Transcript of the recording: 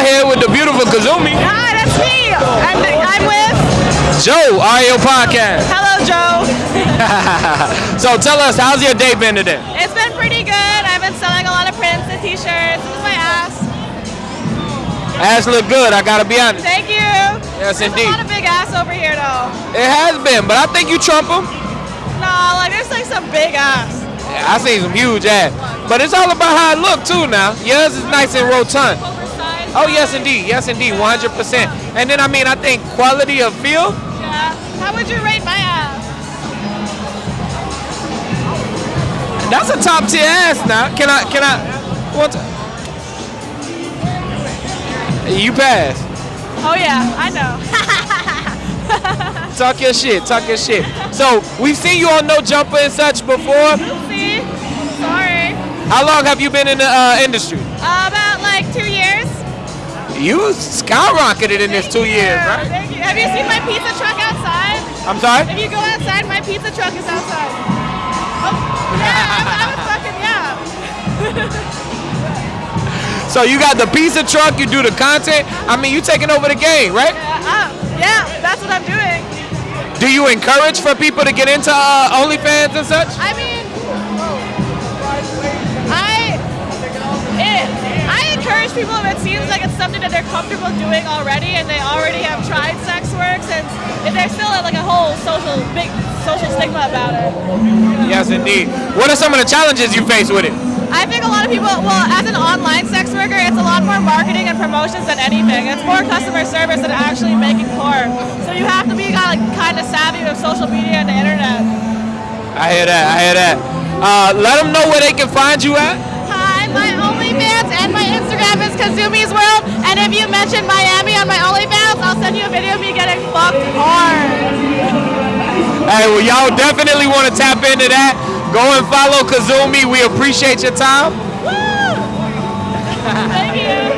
out here with the beautiful Kazumi. Hi, that's me. I'm, I'm with. Joe, RAO Podcast. Hello, Joe. so tell us, how's your day been today? It's been pretty good. I've been selling a lot of prints and t-shirts. This is my ass. Ass look good, I gotta be honest. Thank you. Yes, There's indeed. a lot of big ass over here, though. It has been, but I think you trump them. No, like there's like some big ass. Yeah, I seen some huge ass. But it's all about how it look too now. Yours is nice and rotund. Oh yes indeed, yes indeed, 100%. And then I mean I think quality of feel, Yeah. How would you rate my ass? that's a top tier ass now. Can I can I what you pass. Oh yeah, I know. Talk your shit, talk your shit. So we've seen you on No Jumper and such before. See? Sorry. How long have you been in the uh, industry? Uh, You skyrocketed in this two you. years, right? Thank you. Have you seen my pizza truck outside? I'm sorry? If you go outside, my pizza truck is outside. Oh, yeah, I'm, I'm fucking yeah. So you got the pizza truck, you do the content. I mean, you taking over the game, right? Yeah, uh, yeah, that's what I'm doing. Do you encourage for people to get into uh, OnlyFans and such? I mean, Encourage people if it seems like it's something that they're comfortable doing already and they already have tried sex work, since if there's still like a whole social big social stigma about it. Yes, indeed. What are some of the challenges you face with it? I think a lot of people, well, as an online sex worker, it's a lot more marketing and promotions than anything. It's more customer service than actually making porn. So you have to be kind of, kind of savvy with social media and the internet. I hear that. I hear that. Uh, let them know where they can find you at. Hi, my Kazumi's World. And if you mention Miami on my OnlyFans, I'll send you a video of me getting fucked hard. Hey, well, y'all definitely want to tap into that. Go and follow Kazumi. We appreciate your time. Woo! Thank you.